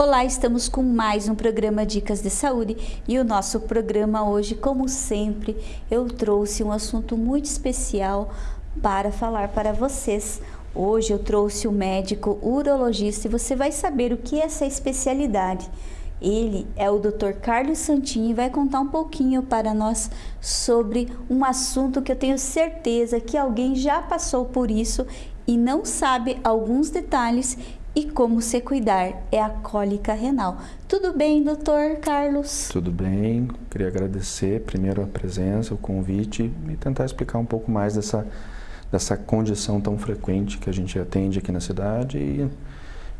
Olá, estamos com mais um programa Dicas de Saúde e o nosso programa hoje, como sempre, eu trouxe um assunto muito especial para falar para vocês. Hoje eu trouxe o médico urologista e você vai saber o que é essa especialidade. Ele é o Dr. Carlos Santini e vai contar um pouquinho para nós sobre um assunto que eu tenho certeza que alguém já passou por isso e não sabe alguns detalhes e como se cuidar, é a cólica renal. Tudo bem, doutor Carlos? Tudo bem, queria agradecer primeiro a presença, o convite e tentar explicar um pouco mais dessa, dessa condição tão frequente que a gente atende aqui na cidade e,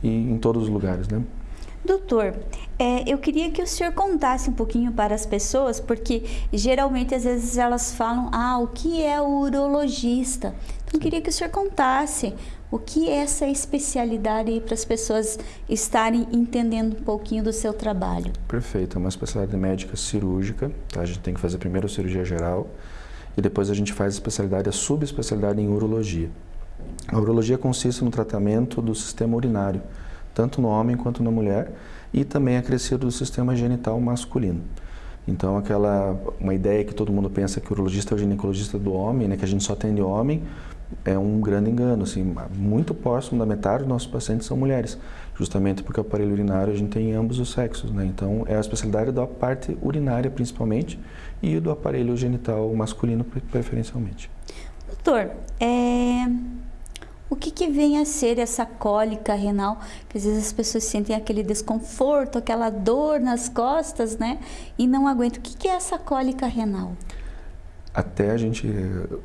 e em todos os lugares, né? Doutor, é, eu queria que o senhor contasse um pouquinho para as pessoas, porque geralmente às vezes elas falam, ah, o que é o urologista? Então eu queria que o senhor contasse o que é essa especialidade para as pessoas estarem entendendo um pouquinho do seu trabalho. Perfeito, é uma especialidade médica cirúrgica, tá? a gente tem que fazer primeiro a cirurgia geral e depois a gente faz a especialidade, a subespecialidade em urologia. A urologia consiste no tratamento do sistema urinário, tanto no homem quanto na mulher, e também acrescido do sistema genital masculino. Então, aquela uma ideia que todo mundo pensa que o urologista é o ginecologista do homem, né, que a gente só atende homem, é um grande engano. Assim, muito próximo da metade dos nossos pacientes são mulheres, justamente porque o aparelho urinário a gente tem em ambos os sexos. Né? Então, é a especialidade da parte urinária, principalmente, e do aparelho genital masculino, preferencialmente. Doutor, é... O que, que vem a ser essa cólica renal? Que às vezes as pessoas sentem aquele desconforto, aquela dor nas costas, né? E não aguentam. O que, que é essa cólica renal? Até a gente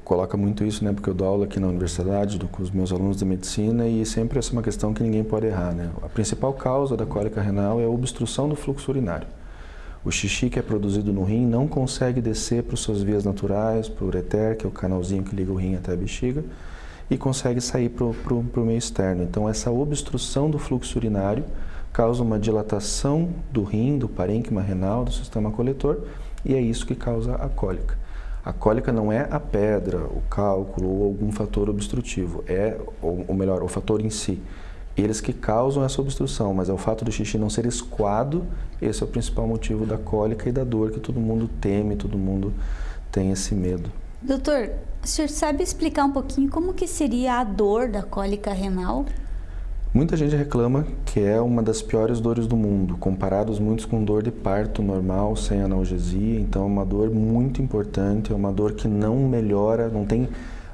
coloca muito isso, né? Porque eu dou aula aqui na universidade com os meus alunos de medicina e sempre essa é uma questão que ninguém pode errar, né? A principal causa da cólica renal é a obstrução do fluxo urinário. O xixi que é produzido no rim não consegue descer para as suas vias naturais, para o ureter, que é o canalzinho que liga o rim até a bexiga, e consegue sair para o meio externo. Então, essa obstrução do fluxo urinário causa uma dilatação do rim, do parênquima renal, do sistema coletor, e é isso que causa a cólica. A cólica não é a pedra, o cálculo ou algum fator obstrutivo, é, ou melhor, o fator em si. Eles que causam essa obstrução, mas é o fato do xixi não ser escoado, esse é o principal motivo da cólica e da dor que todo mundo teme, todo mundo tem esse medo. Doutor, o senhor sabe explicar um pouquinho como que seria a dor da cólica renal? Muita gente reclama que é uma das piores dores do mundo, comparados muitos com dor de parto normal, sem analgesia, então é uma dor muito importante, é uma dor que não melhora, não tem,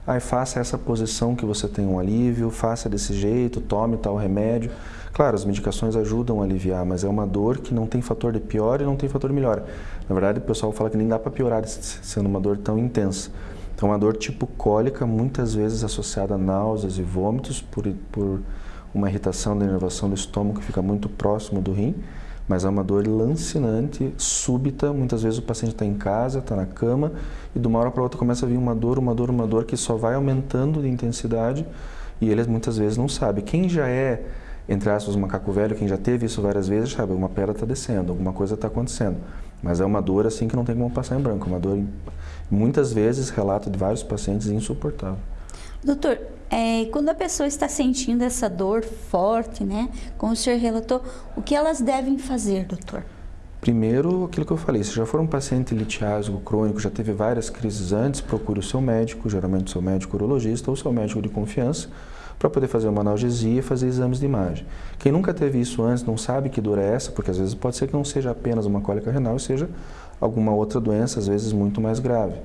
ai, faça essa posição que você tem um alívio, faça desse jeito, tome tal remédio. Claro, as medicações ajudam a aliviar, mas é uma dor que não tem fator de pior e não tem fator de melhora. Na verdade, o pessoal fala que nem dá para piorar sendo uma dor tão intensa. Então, uma dor tipo cólica, muitas vezes associada a náuseas e vômitos por, por uma irritação da inervação do estômago que fica muito próximo do rim, mas é uma dor lancinante, súbita, muitas vezes o paciente está em casa, está na cama e de uma hora para outra começa a vir uma dor, uma dor, uma dor que só vai aumentando de intensidade e eles muitas vezes não sabem. Quem já é, entre aspas, macaco velho, quem já teve isso várias vezes, sabe, uma pedra está descendo, alguma coisa está acontecendo. Mas é uma dor assim que não tem como passar em branco, uma dor, muitas vezes, relato de vários pacientes, insuportável. Doutor, é, quando a pessoa está sentindo essa dor forte, né, como o senhor relatou, o que elas devem fazer, doutor? Primeiro, aquilo que eu falei, se já for um paciente litiásico crônico, já teve várias crises antes, procure o seu médico, geralmente o seu médico urologista ou seu médico de confiança, para poder fazer uma analgesia e fazer exames de imagem. Quem nunca teve isso antes não sabe que dor é essa, porque às vezes pode ser que não seja apenas uma cólica renal, seja alguma outra doença, às vezes muito mais grave.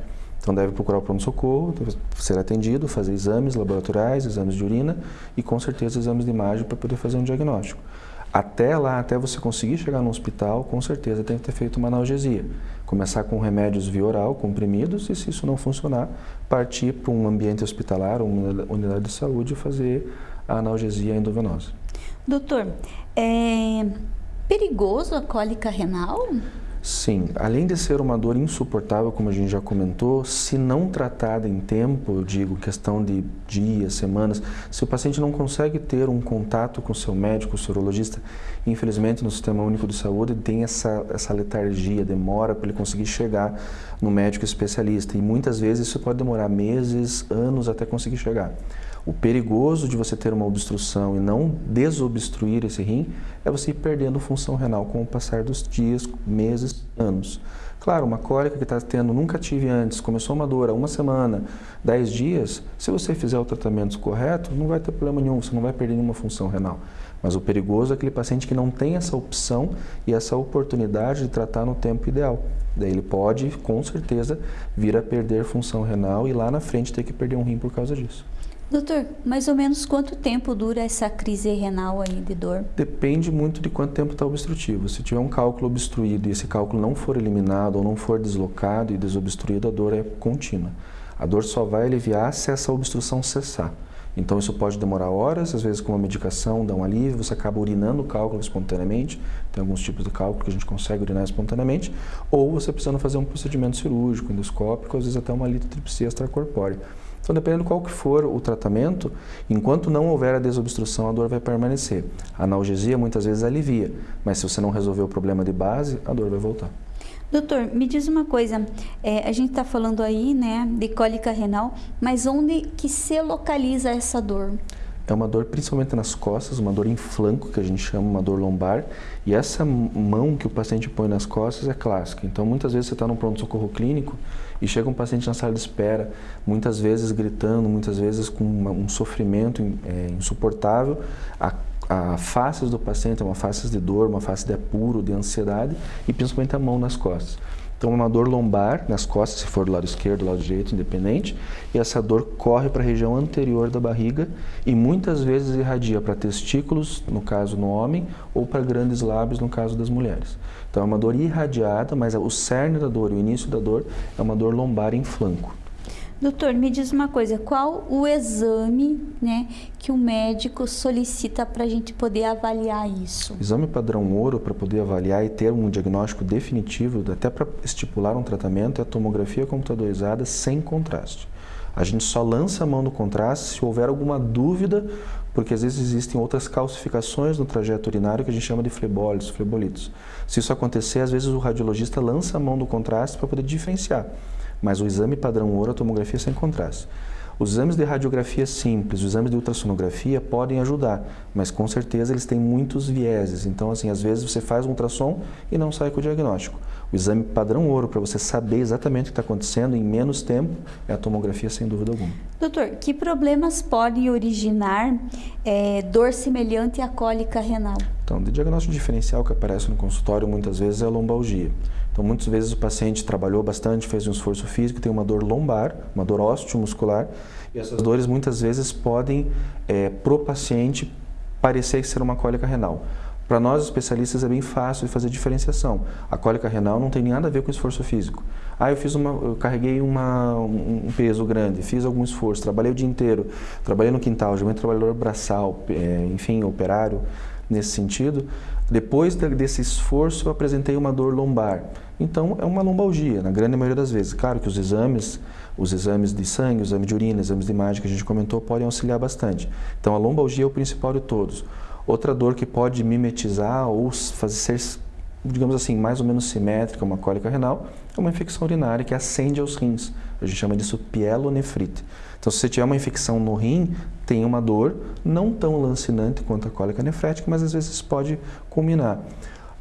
Então deve procurar o pronto-socorro, ser atendido, fazer exames laboratoriais, exames de urina e com certeza exames de imagem para poder fazer um diagnóstico. Até lá, até você conseguir chegar no hospital, com certeza tem que ter feito uma analgesia. Começar com remédios via oral, comprimidos, e se isso não funcionar, partir para um ambiente hospitalar, uma unidade de saúde e fazer a analgesia endovenosa. Doutor, é perigoso a cólica renal? Sim, além de ser uma dor insuportável, como a gente já comentou, se não tratada em tempo, eu digo questão de dias, semanas, se o paciente não consegue ter um contato com seu médico, urologista, infelizmente no Sistema Único de Saúde tem essa, essa letargia, demora para ele conseguir chegar no médico especialista e muitas vezes isso pode demorar meses, anos até conseguir chegar. O perigoso de você ter uma obstrução e não desobstruir esse rim é você ir perdendo função renal com o passar dos dias, meses, anos. Claro, uma cólica que está tendo, nunca tive antes, começou uma dor há uma semana, dez dias, se você fizer o tratamento correto, não vai ter problema nenhum, você não vai perder nenhuma função renal. Mas o perigoso é aquele paciente que não tem essa opção e essa oportunidade de tratar no tempo ideal. Daí ele pode, com certeza, vir a perder função renal e lá na frente ter que perder um rim por causa disso. Doutor, mais ou menos quanto tempo dura essa crise renal aí de dor? Depende muito de quanto tempo está obstrutivo. Se tiver um cálculo obstruído e esse cálculo não for eliminado ou não for deslocado e desobstruído, a dor é contínua. A dor só vai aliviar se essa obstrução cessar. Então isso pode demorar horas, às vezes com uma medicação dá um alívio, você acaba urinando o cálculo espontaneamente, tem alguns tipos de cálculo que a gente consegue urinar espontaneamente, ou você precisando fazer um procedimento cirúrgico, endoscópico, às vezes até uma litotripsia extracorpórea. Então, dependendo qual que for o tratamento, enquanto não houver a desobstrução, a dor vai permanecer. A analgesia muitas vezes alivia, mas se você não resolver o problema de base, a dor vai voltar. Doutor, me diz uma coisa, é, a gente está falando aí, né, de cólica renal, mas onde que se localiza essa dor? É uma dor principalmente nas costas, uma dor em flanco, que a gente chama uma dor lombar. E essa mão que o paciente põe nas costas é clássica. Então, muitas vezes você está no pronto-socorro clínico e chega um paciente na sala de espera, muitas vezes gritando, muitas vezes com uma, um sofrimento é, insuportável. A, a do paciente é uma face de dor, uma face de apuro, de ansiedade e principalmente a mão nas costas. Então, uma dor lombar nas costas, se for do lado esquerdo, do lado direito, independente, e essa dor corre para a região anterior da barriga e muitas vezes irradia para testículos, no caso no homem, ou para grandes lábios, no caso das mulheres. Então, é uma dor irradiada, mas o cerne da dor, o início da dor, é uma dor lombar em flanco. Doutor, me diz uma coisa, qual o exame né, que o médico solicita para a gente poder avaliar isso? Exame padrão ouro para poder avaliar e ter um diagnóstico definitivo, até para estipular um tratamento, é a tomografia computadorizada sem contraste. A gente só lança a mão no contraste se houver alguma dúvida, porque às vezes existem outras calcificações no trajeto urinário que a gente chama de flebólitos, flebolitos. Se isso acontecer, às vezes o radiologista lança a mão no contraste para poder diferenciar mas o exame padrão ouro, a tomografia sem contraste. Os exames de radiografia simples, os exames de ultrassonografia podem ajudar, mas com certeza eles têm muitos vieses. Então, assim, às vezes você faz um ultrassom e não sai com o diagnóstico. O exame padrão ouro, para você saber exatamente o que está acontecendo em menos tempo, é a tomografia, sem dúvida alguma. Doutor, que problemas podem originar é, dor semelhante à cólica renal? Então, o diagnóstico diferencial que aparece no consultório muitas vezes é a lombalgia. Então, muitas vezes o paciente trabalhou bastante, fez um esforço físico, tem uma dor lombar, uma dor osteomuscular, e essas dores muitas vezes podem, é, pro paciente, parecer ser uma cólica renal. Para nós especialistas é bem fácil de fazer diferenciação. A cólica renal não tem nada a ver com esforço físico. Ah, eu fiz uma, eu carreguei uma, um peso grande, fiz algum esforço, trabalhei o dia inteiro, trabalhei no quintal, já um trabalhador braçal, é, enfim, operário nesse sentido. Depois desse esforço, eu apresentei uma dor lombar. Então, é uma lombalgia, na grande maioria das vezes. Claro que os exames, os exames de sangue, os exames de urina, exames de imagem que a gente comentou, podem auxiliar bastante. Então, a lombalgia é o principal de todos. Outra dor que pode mimetizar ou fazer ser, digamos assim, mais ou menos simétrica, uma cólica renal, é uma infecção urinária que acende aos rins. A gente chama disso pielonefrite. Então, se você tiver uma infecção no rim, tem uma dor não tão lancinante quanto a cólica nefrética, mas às vezes pode culminar.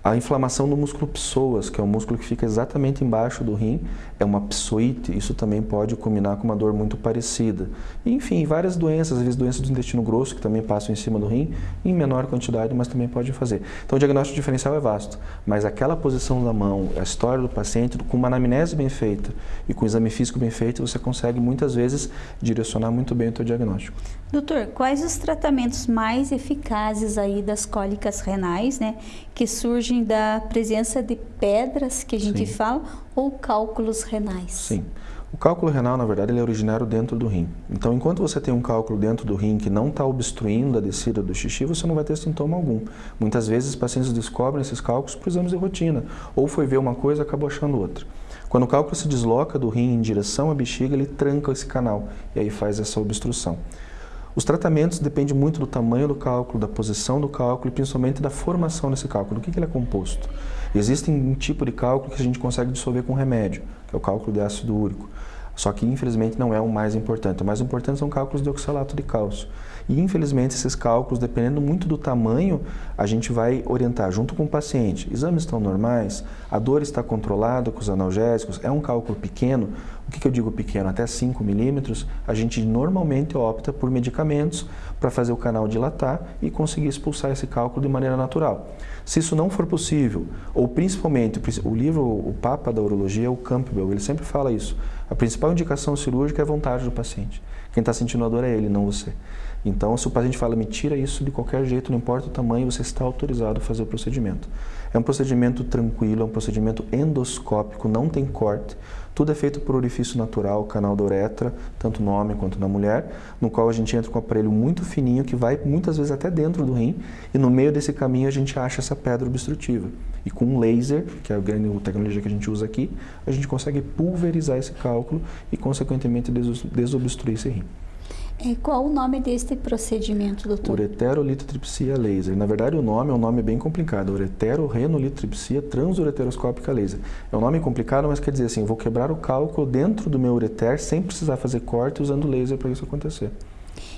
A inflamação do músculo psoas, que é o músculo que fica exatamente embaixo do rim, é uma psoite, isso também pode culminar com uma dor muito parecida. enfim, várias doenças, às vezes doenças do intestino grosso, que também passam em cima do rim, em menor quantidade, mas também pode fazer. Então o diagnóstico diferencial é vasto, mas aquela posição da mão, a história do paciente, com uma anamnese bem feita e com um exame físico bem feito, você consegue muitas vezes direcionar muito bem o seu diagnóstico. Doutor, quais os tratamentos mais eficazes aí das cólicas renais, né, que surgem da presença de pedras que a gente Sim. fala ou cálculos renais? Sim. O cálculo renal, na verdade, ele é originário dentro do rim. Então, enquanto você tem um cálculo dentro do rim que não está obstruindo a descida do xixi, você não vai ter sintoma algum. Muitas vezes, pacientes descobrem esses cálculos por exames de rotina. Ou foi ver uma coisa e acabou achando outra. Quando o cálculo se desloca do rim em direção à bexiga, ele tranca esse canal e aí faz essa obstrução. Os tratamentos dependem muito do tamanho do cálculo, da posição do cálculo e principalmente da formação desse cálculo, do que, que ele é composto. Existe um tipo de cálculo que a gente consegue dissolver com remédio, que é o cálculo de ácido úrico. Só que infelizmente não é o mais importante. O mais importante são cálculos de oxalato de cálcio. E infelizmente esses cálculos, dependendo muito do tamanho, a gente vai orientar junto com o paciente. Exames estão normais, a dor está controlada com os analgésicos, é um cálculo pequeno. Que, que eu digo pequeno? Até 5 milímetros, a gente normalmente opta por medicamentos para fazer o canal dilatar e conseguir expulsar esse cálculo de maneira natural. Se isso não for possível, ou principalmente, o livro, o Papa da Urologia o Campbell, ele sempre fala isso. A principal indicação cirúrgica é a vontade do paciente. Quem está sentindo a dor é ele, não você. Então, se o paciente fala, me tira isso de qualquer jeito, não importa o tamanho, você está autorizado a fazer o procedimento. É um procedimento tranquilo, é um procedimento endoscópico, não tem corte. Tudo é feito por orifício natural, canal da uretra, tanto no homem quanto na mulher, no qual a gente entra com um aparelho muito fininho que vai muitas vezes até dentro do rim e no meio desse caminho a gente acha essa pedra obstrutiva. E com um laser, que é a grande tecnologia que a gente usa aqui, a gente consegue pulverizar esse cálculo e consequentemente desobstruir esse rim. É, qual o nome deste procedimento, doutor? Ureterolitotripsia laser. Na verdade, o nome é um nome bem complicado. Ureterorenolitotripsia transureteroscópica laser. É um nome complicado, mas quer dizer assim, eu vou quebrar o cálculo dentro do meu ureter sem precisar fazer corte usando laser para isso acontecer.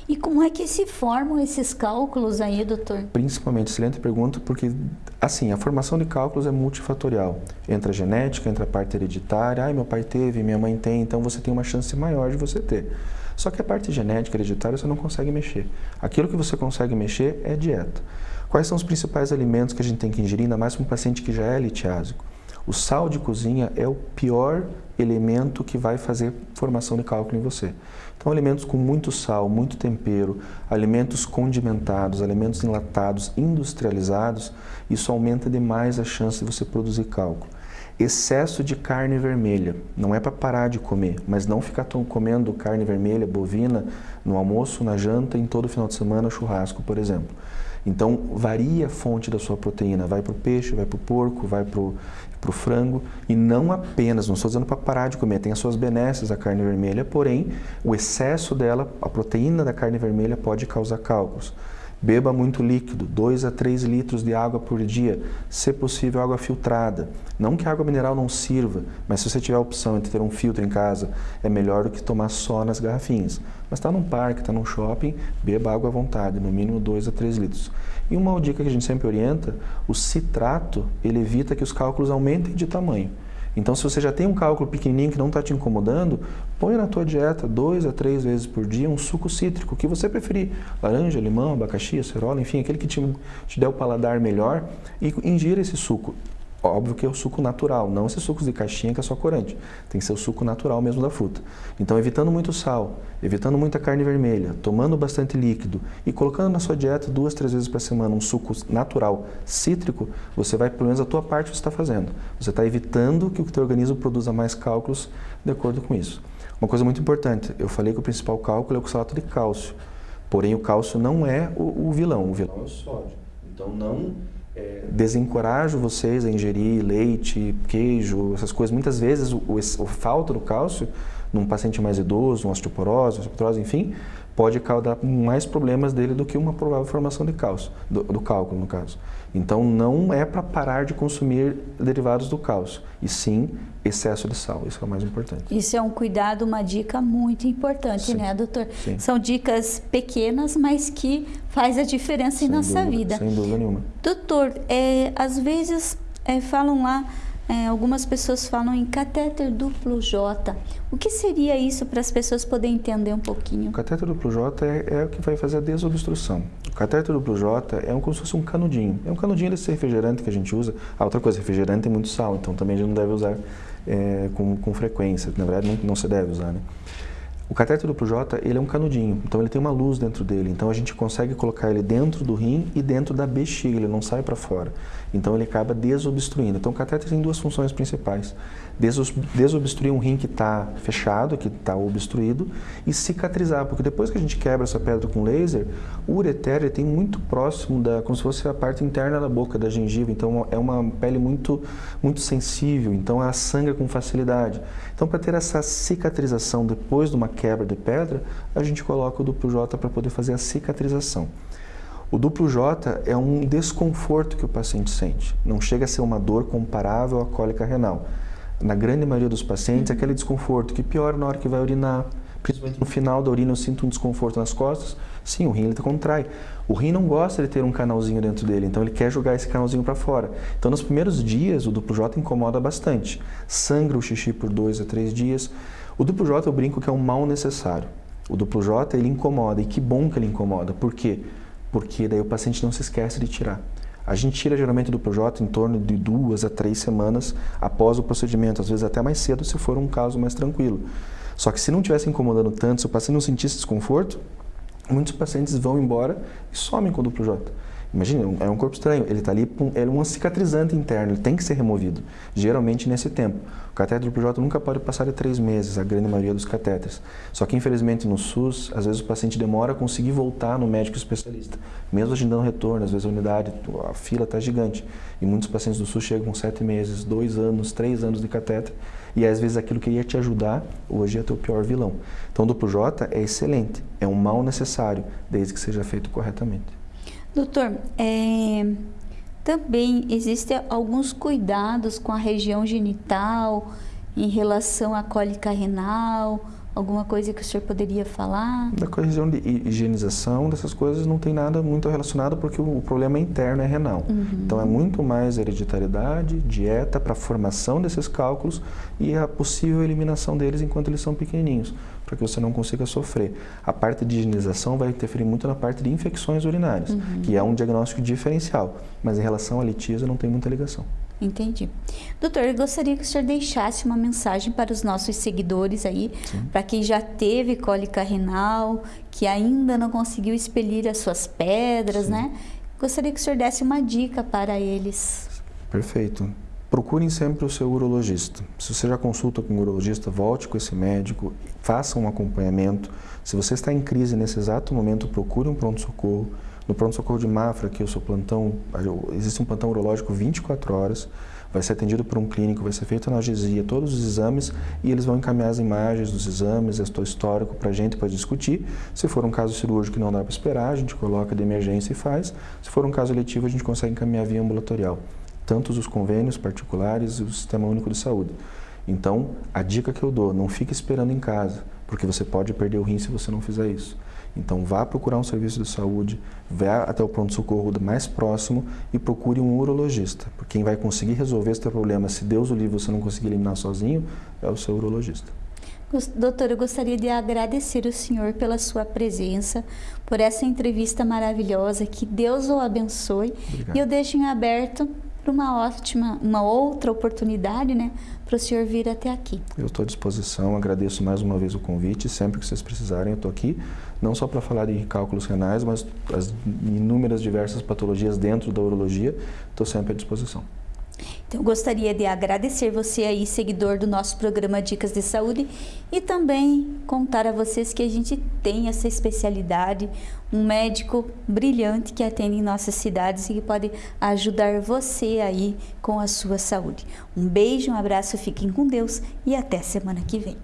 E como é que se formam esses cálculos aí, doutor? Principalmente, excelente pergunta, porque assim, a formação de cálculos é multifatorial. Entra a genética, entra a parte hereditária, ai, meu pai teve, minha mãe tem, então você tem uma chance maior de você ter. Só que a parte genética, hereditária, você não consegue mexer. Aquilo que você consegue mexer é dieta. Quais são os principais alimentos que a gente tem que ingerir, ainda mais para um paciente que já é litiásico? O sal de cozinha é o pior elemento que vai fazer formação de cálculo em você. Então, alimentos com muito sal, muito tempero, alimentos condimentados, alimentos enlatados, industrializados, isso aumenta demais a chance de você produzir cálculo. Excesso de carne vermelha. Não é para parar de comer, mas não ficar comendo carne vermelha, bovina, no almoço, na janta, em todo final de semana, churrasco, por exemplo. Então, varia a fonte da sua proteína. Vai para o peixe, vai para o porco, vai para o frango. E não apenas, não estou dizendo para parar de comer, tem as suas benesses a carne vermelha, porém, o excesso dela, a proteína da carne vermelha pode causar cálculos. Beba muito líquido, 2 a 3 litros de água por dia, se possível água filtrada. Não que a água mineral não sirva, mas se você tiver a opção de ter um filtro em casa, é melhor do que tomar só nas garrafinhas. Mas está num parque, está num shopping, beba água à vontade, no mínimo 2 a 3 litros. E uma dica que a gente sempre orienta, o citrato, ele evita que os cálculos aumentem de tamanho. Então, se você já tem um cálculo pequenininho que não está te incomodando, põe na tua dieta dois a três vezes por dia um suco cítrico, que você preferir, laranja, limão, abacaxi, acerola, enfim, aquele que te, te der o paladar melhor, e ingira esse suco. Óbvio que é o suco natural, não esses sucos de caixinha que é só corante. Tem que ser o suco natural mesmo da fruta. Então, evitando muito sal, evitando muita carne vermelha, tomando bastante líquido e colocando na sua dieta duas, três vezes por semana um suco natural cítrico, você vai, pelo menos a tua parte você está fazendo. Você está evitando que o teu organismo produza mais cálculos de acordo com isso. Uma coisa muito importante, eu falei que o principal cálculo é o oxalato de cálcio. Porém, o cálcio não é o, o vilão, o vilão é o sódio. Então, não é, desencorajo vocês a ingerir leite, queijo, essas coisas. Muitas vezes o, o, falta do cálcio num paciente mais idoso, uma osteoporose, osteoporose, enfim, pode causar mais problemas dele do que uma provável formação de cálcio, do, do cálculo no caso. Então não é para parar de consumir derivados do cálcio, e sim excesso de sal, isso é o mais importante. Isso é um cuidado, uma dica muito importante, sim. né, doutor? Sim. São dicas pequenas, mas que faz a diferença sem em nossa dúvida, vida. Sem dúvida nenhuma. Doutor, é, às vezes é, falam lá é, algumas pessoas falam em catéter duplo J. O que seria isso para as pessoas poderem entender um pouquinho? O catéter duplo J é, é, o que vai fazer a desobstrução. Catéter duplo J é um, como se fosse um canudinho. É um canudinho desse refrigerante que a gente usa. Ah, outra coisa, refrigerante tem muito sal, então também a gente não deve usar é, com, com, frequência. Na verdade, não, não se deve usar, né? O catéter duplo J, ele é um canudinho, então ele tem uma luz dentro dele, então a gente consegue colocar ele dentro do rim e dentro da bexiga, ele não sai para fora. Então ele acaba desobstruindo. Então o catéter tem duas funções principais desobstruir um rim que está fechado, que está obstruído, e cicatrizar, porque depois que a gente quebra essa pedra com laser, o ureter tem muito próximo da, como se fosse a parte interna da boca, da gengiva, então é uma pele muito, muito sensível, então ela sangra com facilidade. Então para ter essa cicatrização depois de uma quebra de pedra, a gente coloca o duplo J para poder fazer a cicatrização. O duplo J é um desconforto que o paciente sente, não chega a ser uma dor comparável à cólica renal na grande maioria dos pacientes, aquele desconforto que piora na hora que vai urinar, principalmente no final da urina eu sinto um desconforto nas costas, sim, o rim ele contrai. O rim não gosta de ter um canalzinho dentro dele, então ele quer jogar esse canalzinho para fora. Então nos primeiros dias o duplo J incomoda bastante. Sangra o xixi por dois a três dias. O duplo J eu brinco que é um mal necessário. O duplo J ele incomoda e que bom que ele incomoda. Por quê? Porque daí o paciente não se esquece de tirar. A gente tira geralmente do PJ em torno de duas a três semanas após o procedimento, às vezes até mais cedo se for um caso mais tranquilo. Só que se não estivesse incomodando tanto, se o paciente não sentisse desconforto, muitos pacientes vão embora e somem com o duplo J. Imagina, é um corpo estranho, ele está ali, é um cicatrizante interno, ele tem que ser removido, geralmente nesse tempo. O catéter duplo J nunca pode passar de três meses, a grande maioria dos catéteres. Só que infelizmente no SUS, às vezes o paciente demora a conseguir voltar no médico especialista, mesmo agendando retorno, às vezes a unidade, a fila está gigante. E muitos pacientes do SUS chegam com sete meses, dois anos, três anos de catéter, e às vezes aquilo que ia te ajudar, hoje é teu pior vilão. Então o duplo J é excelente, é um mal necessário, desde que seja feito corretamente. Doutor, é, também existem alguns cuidados com a região genital em relação à cólica renal, alguma coisa que o senhor poderia falar? Da questão de higienização dessas coisas não tem nada muito relacionado porque o problema interno é renal. Uhum. Então é muito mais hereditariedade, dieta para a formação desses cálculos e a possível eliminação deles enquanto eles são pequenininhos para que você não consiga sofrer. A parte de higienização vai interferir muito na parte de infecções urinárias, uhum. que é um diagnóstico diferencial, mas em relação à litíase não tem muita ligação. Entendi. Doutor, eu gostaria que o senhor deixasse uma mensagem para os nossos seguidores aí, para quem já teve cólica renal, que ainda não conseguiu expelir as suas pedras, Sim. né? Gostaria que o senhor desse uma dica para eles. Perfeito. Procurem sempre o seu urologista. Se você já consulta com o urologista, volte com esse médico, faça um acompanhamento. Se você está em crise nesse exato momento, procure um pronto-socorro. No pronto-socorro de Mafra, que o seu plantão, existe um plantão urológico 24 horas, vai ser atendido por um clínico, vai ser feita analgesia, todos os exames e eles vão encaminhar as imagens dos exames, o histórico para a gente para discutir. Se for um caso cirúrgico que não dá para esperar, a gente coloca de emergência e faz. Se for um caso letivo, a gente consegue encaminhar via ambulatorial tanto os convênios particulares e o Sistema Único de Saúde. Então, a dica que eu dou, não fique esperando em casa, porque você pode perder o rim se você não fizer isso. Então, vá procurar um serviço de saúde, vá até o pronto-socorro mais próximo e procure um urologista. Porque quem vai conseguir resolver esse problema, se Deus o livre você não conseguir eliminar sozinho, é o seu urologista. Doutor, eu gostaria de agradecer o senhor pela sua presença, por essa entrevista maravilhosa. Que Deus o abençoe. Obrigado. E eu deixo em aberto para uma ótima, uma outra oportunidade, né, para o senhor vir até aqui. Eu estou à disposição, agradeço mais uma vez o convite, sempre que vocês precisarem eu estou aqui, não só para falar de cálculos renais, mas as inúmeras diversas patologias dentro da urologia, estou sempre à disposição. Então, gostaria de agradecer você aí, seguidor do nosso programa Dicas de Saúde, e também contar a vocês que a gente tem essa especialidade, um médico brilhante que atende em nossas cidades e que pode ajudar você aí com a sua saúde. Um beijo, um abraço, fiquem com Deus e até semana que vem.